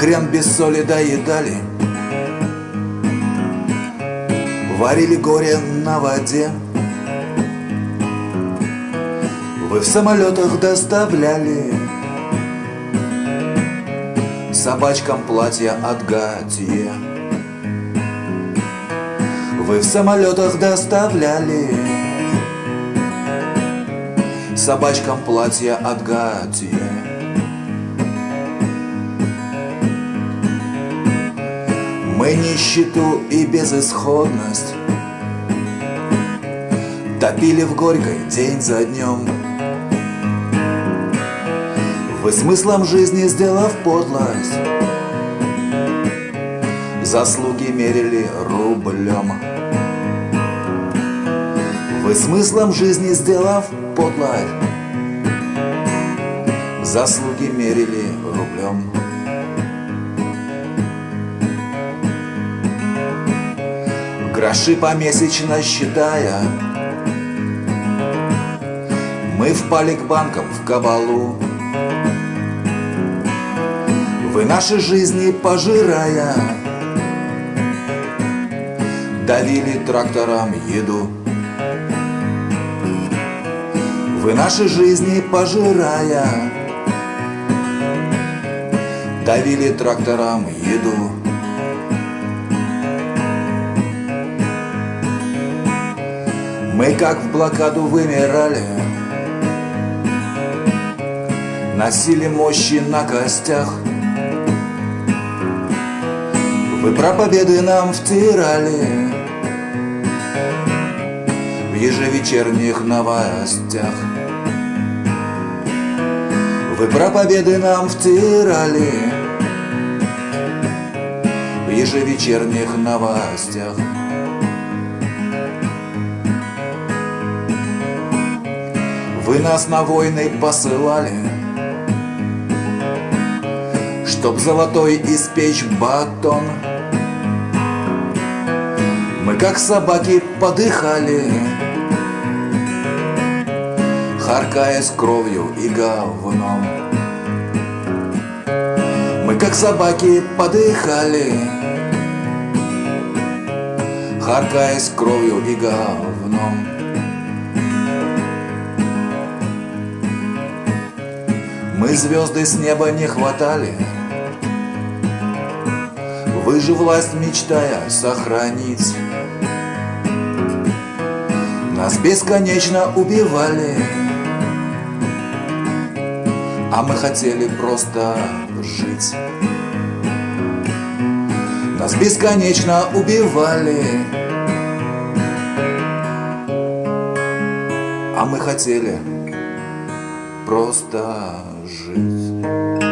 хрен без соли доедали. Варили горе на воде. Вы в самолетах доставляли. Собачкам платья от Гатье Вы в самолетах доставляли. Собачкам платья от Гатье Мы нищету и безысходность. Топили в горькой день за днем. Вы смыслом жизни сделав подлость. Заслуги мерили рублем. Вы смыслом жизни сделав подлость. Заслуги мерили рублем Гроши помесячно считая. Мы впали к банкам в кабалу Вы наши жизни пожирая. Давили трактором еду. Вы наши жизни пожирая. Давили трактором еду Мы как в блокаду вымирали. Носили мощи на костях. Вы про победы нам втирали. В ежевечерних новостях. Вы про победы нам втирали. В ежевечерних новостях Вы нас на войны посылали Чтоб золотой испечь батон. Мы как собаки подыхали Харкаясь кровью и говном. Мы как собаки подыхали Харкаясь кровью и говном Мы звезды с неба не хватали. Вы же власть мечтая сохранить. Нас бесконечно убивали. А мы хотели просто жить. Нас бесконечно убивали. А мы хотели просто жизнь.